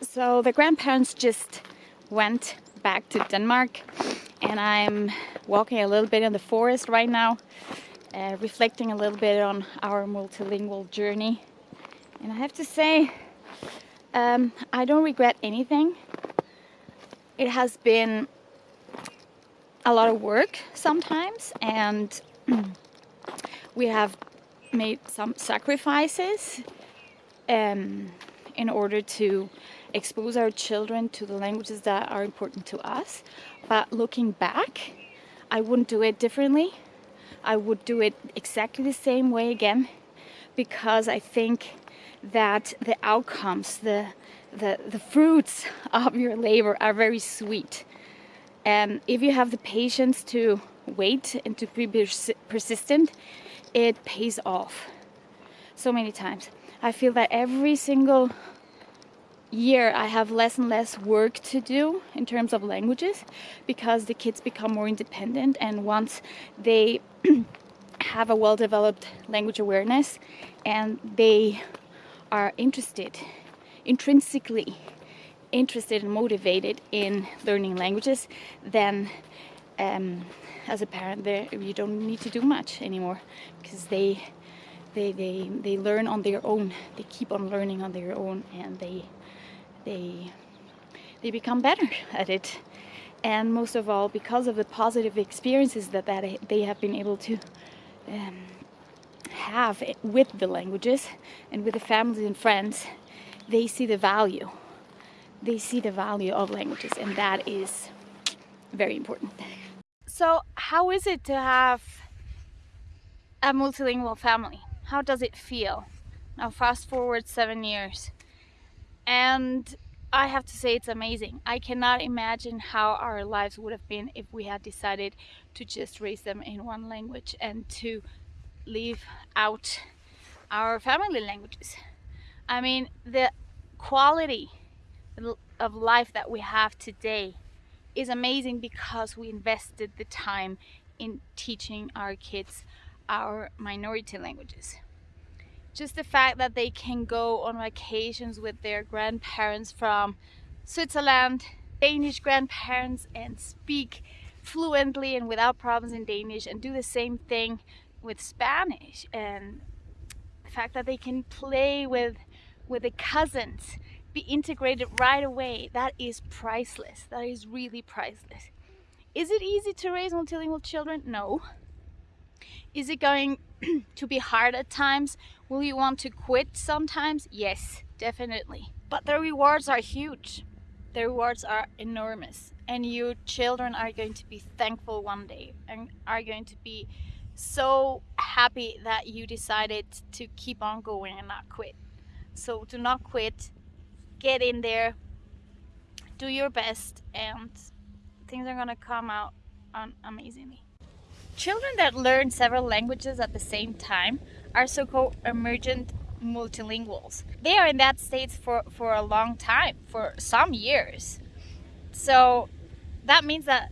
So the grandparents just went back to Denmark and I'm walking a little bit in the forest right now, uh, reflecting a little bit on our multilingual journey. And I have to say, um, I don't regret anything. It has been a lot of work sometimes and we have made some sacrifices um, in order to expose our children to the languages that are important to us. But looking back, I wouldn't do it differently. I would do it exactly the same way again because I think that the outcomes, the, the, the fruits of your labor are very sweet. And if you have the patience to wait and to be persistent, it pays off so many times. I feel that every single year I have less and less work to do in terms of languages because the kids become more independent and once they have a well-developed language awareness and they are interested intrinsically interested and motivated in learning languages then um, as a parent there you don't need to do much anymore because they they they they learn on their own. They keep on learning on their own and they they they become better at it. And most of all because of the positive experiences that, that they have been able to um, have with the languages and with the families and friends they see the value. They see the value of languages and that is very important. So how is it to have a multilingual family how does it feel now fast forward seven years and I have to say it's amazing. I cannot imagine how our lives would have been if we had decided to just raise them in one language and to leave out our family languages. I mean, the quality of life that we have today is amazing because we invested the time in teaching our kids our minority languages. Just the fact that they can go on vacations with their grandparents from Switzerland, Danish grandparents and speak fluently and without problems in Danish and do the same thing with Spanish. And the fact that they can play with with the cousins be integrated right away that is priceless. That is really priceless. Is it easy to raise multilingual children? No is it going to be hard at times? Will you want to quit sometimes? Yes, definitely. But the rewards are huge. The rewards are enormous. And your children are going to be thankful one day and are going to be so happy that you decided to keep on going and not quit. So do not quit, get in there, do your best, and things are gonna come out amazingly. Children that learn several languages at the same time are so-called emergent multilinguals. They are in that state for, for a long time, for some years. So that means that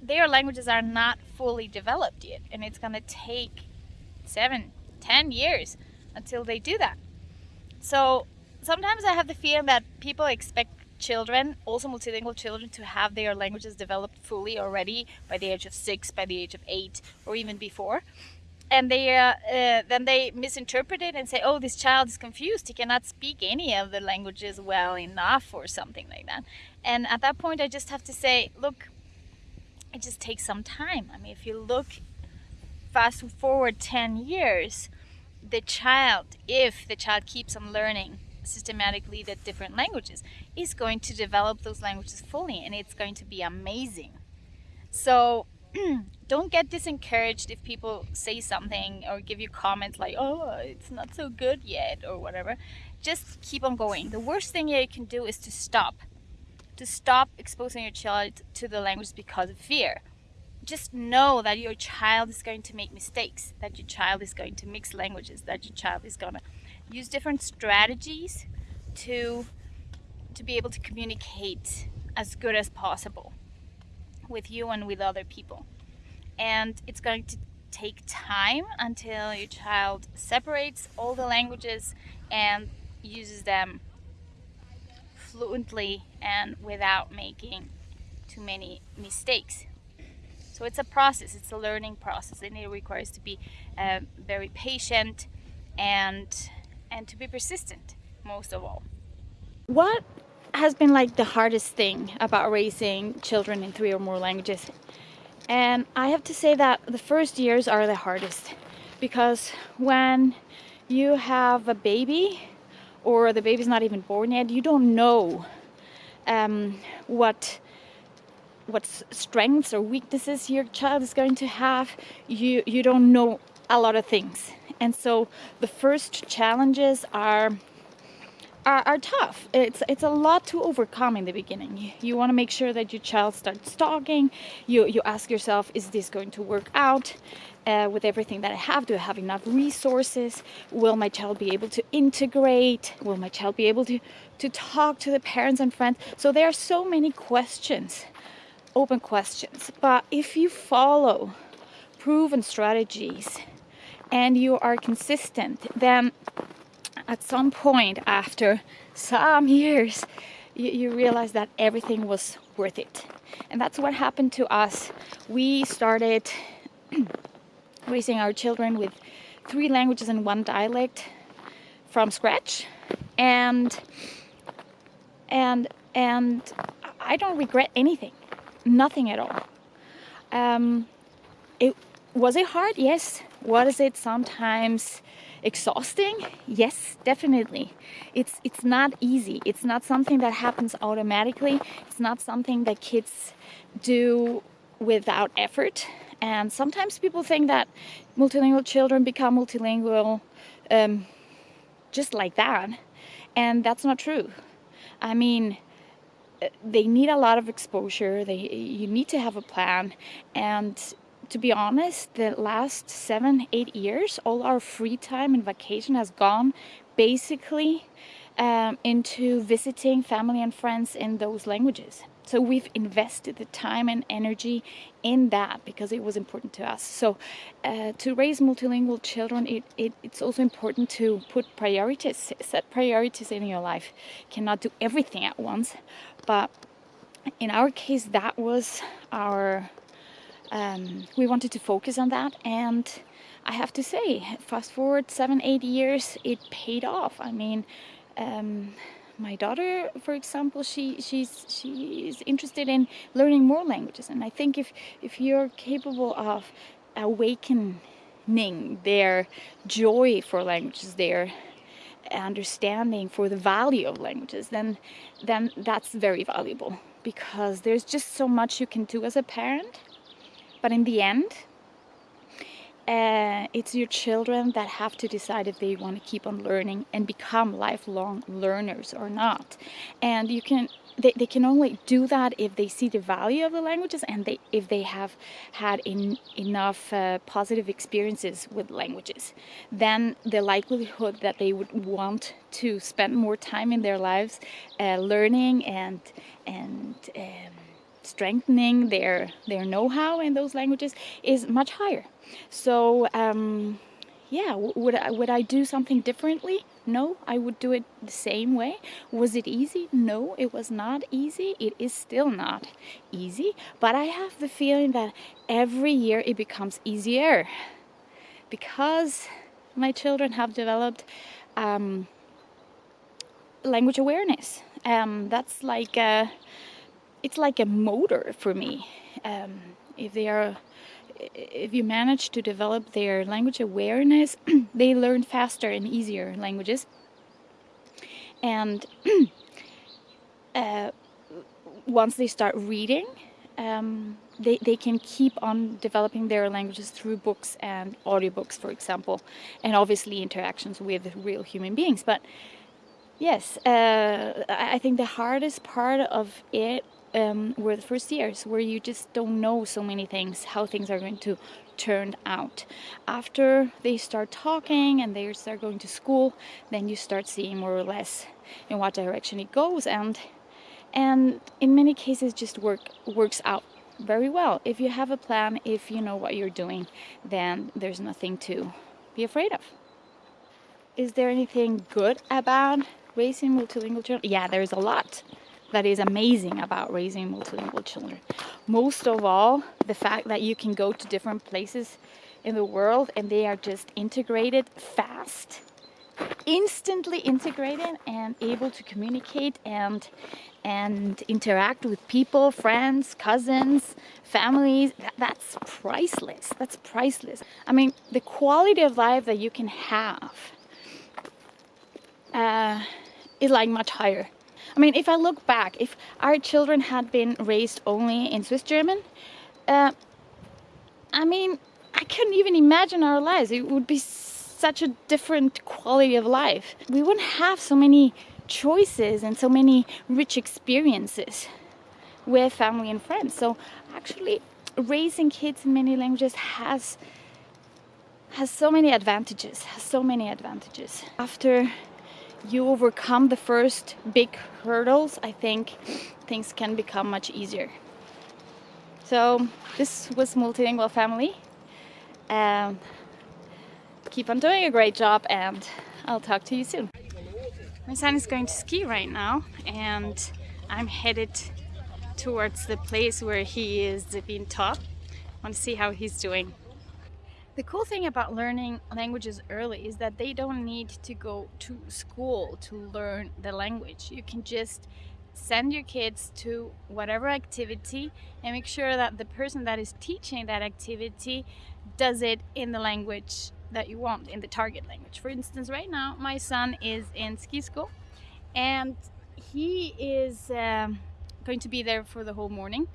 their languages are not fully developed yet and it's going to take seven, ten years until they do that. So sometimes I have the feeling that people expect children, also multilingual children, to have their languages developed fully already by the age of six, by the age of eight, or even before. And they uh, uh, then they misinterpret it and say, "Oh, this child is confused. He cannot speak any of the languages well enough, or something like that." And at that point, I just have to say, "Look, it just takes some time. I mean, if you look fast forward ten years, the child, if the child keeps on learning." Systematically the different languages is going to develop those languages fully and it's going to be amazing. So don't get disencouraged if people say something or give you comments like, oh, it's not so good yet or whatever. Just keep on going. The worst thing you can do is to stop. To stop exposing your child to the language because of fear. Just know that your child is going to make mistakes, that your child is going to mix languages, that your child is going to use different strategies to to be able to communicate as good as possible with you and with other people and it's going to take time until your child separates all the languages and uses them fluently and without making too many mistakes. So it's a process, it's a learning process and it requires to be uh, very patient and, and to be persistent most of all. What has been like the hardest thing about raising children in three or more languages? And I have to say that the first years are the hardest because when you have a baby or the baby's not even born yet, you don't know um, what what strengths or weaknesses your child is going to have. You you don't know a lot of things, and so the first challenges are are, are tough. It's it's a lot to overcome in the beginning. You, you want to make sure that your child starts talking. You you ask yourself, is this going to work out? Uh, with everything that I have? Do I have enough resources? Will my child be able to integrate? Will my child be able to, to talk to the parents and friends? So there are so many questions, open questions. But if you follow proven strategies and you are consistent, then at some point after some years, you, you realize that everything was worth it. And that's what happened to us. We started raising our children with three languages and one dialect from scratch. And and and I don't regret anything, nothing at all. Um, it was it hard? Yes. Was it sometimes exhausting? Yes definitely. It's it's not easy. It's not something that happens automatically. It's not something that kids do without effort. And sometimes people think that multilingual children become multilingual um, just like that and that's not true. I mean uh, they need a lot of exposure. They you need to have a plan and to be honest, the last seven, eight years, all our free time and vacation has gone basically um, into visiting family and friends in those languages. So we've invested the time and energy in that because it was important to us. So uh, to raise multilingual children, it, it, it's also important to put priorities, set priorities in your life. Cannot do everything at once, but in our case, that was our um, we wanted to focus on that and I have to say fast forward seven eight years it paid off. I mean um, my daughter for example she she's she's interested in learning more languages and I think if if you're capable of awakening their joy for languages their understanding for the value of languages then then that's very valuable because there's just so much you can do as a parent but in the end, uh, it's your children that have to decide if they want to keep on learning and become lifelong learners or not. And you can they, they can only do that if they see the value of the languages and they if they have had in, enough uh, positive experiences with languages then the likelihood that they would want to spend more time in their lives uh, learning and and um, strengthening their their know-how in those languages is much higher. So um, yeah would I, would I do something differently? No I would do it the same way. Was it easy? No it was not easy. It is still not easy but I have the feeling that every year it becomes easier because my children have developed um, language awareness. Um, that's like a, it's like a motor for me. Um, if they are, if you manage to develop their language awareness, they learn faster and easier languages. And uh, once they start reading, um, they, they can keep on developing their languages through books and audiobooks, for example, and obviously interactions with real human beings. But yes, uh, I think the hardest part of it um, were the first years where you just don't know so many things, how things are going to turn out. After they start talking and they start going to school, then you start seeing more or less in what direction it goes and and in many cases just work works out very well. If you have a plan, if you know what you're doing, then there's nothing to be afraid of. Is there anything good about raising multilingual children? Yeah, there's a lot that is amazing about raising multilingual children. Most of all, the fact that you can go to different places in the world and they are just integrated fast, instantly integrated and able to communicate and and interact with people, friends, cousins, families. That, that's priceless. That's priceless. I mean, the quality of life that you can have uh, is like much higher. I mean, if I look back, if our children had been raised only in Swiss German, uh, I mean, I couldn't even imagine our lives. It would be such a different quality of life. We wouldn't have so many choices and so many rich experiences with family and friends. So actually raising kids in many languages has has so many advantages, has so many advantages. After you overcome the first big hurdles, I think things can become much easier. So this was Multilingual Family. Um, keep on doing a great job and I'll talk to you soon. My son is going to ski right now and I'm headed towards the place where he is being taught. I want to see how he's doing. The cool thing about learning languages early is that they don't need to go to school to learn the language. You can just send your kids to whatever activity and make sure that the person that is teaching that activity does it in the language that you want, in the target language. For instance, right now my son is in ski school and he is um, going to be there for the whole morning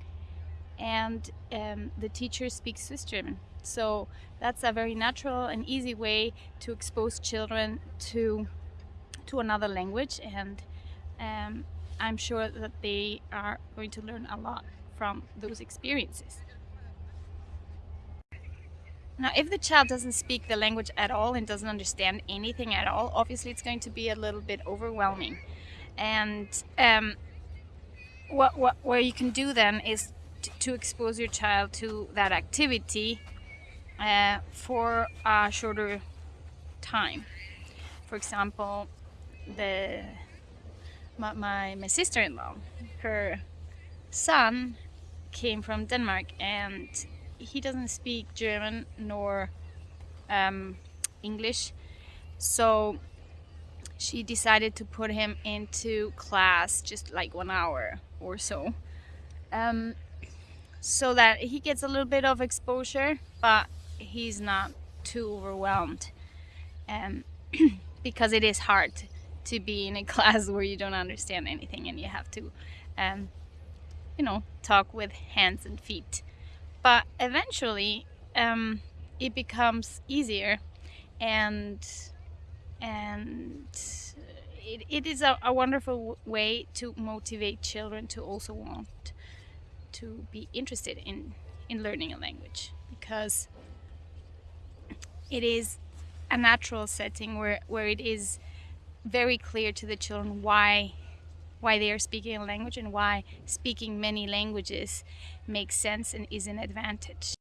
and um, the teacher speaks Swiss German. So that's a very natural and easy way to expose children to to another language and um, I'm sure that they are going to learn a lot from those experiences. Now, if the child doesn't speak the language at all and doesn't understand anything at all, obviously it's going to be a little bit overwhelming. And um, what, what, what you can do then is to expose your child to that activity uh, for a shorter time. For example, the my, my, my sister-in-law, her son came from Denmark and he doesn't speak German nor um, English so she decided to put him into class just like one hour or so um, so that he gets a little bit of exposure but he's not too overwhelmed um, because it is hard to be in a class where you don't understand anything and you have to um, you know talk with hands and feet. But eventually um, it becomes easier and and it, it is a, a wonderful way to motivate children to also want to be interested in in learning a language because it is a natural setting where where it is very clear to the children why why they are speaking a language and why speaking many languages makes sense and is an advantage.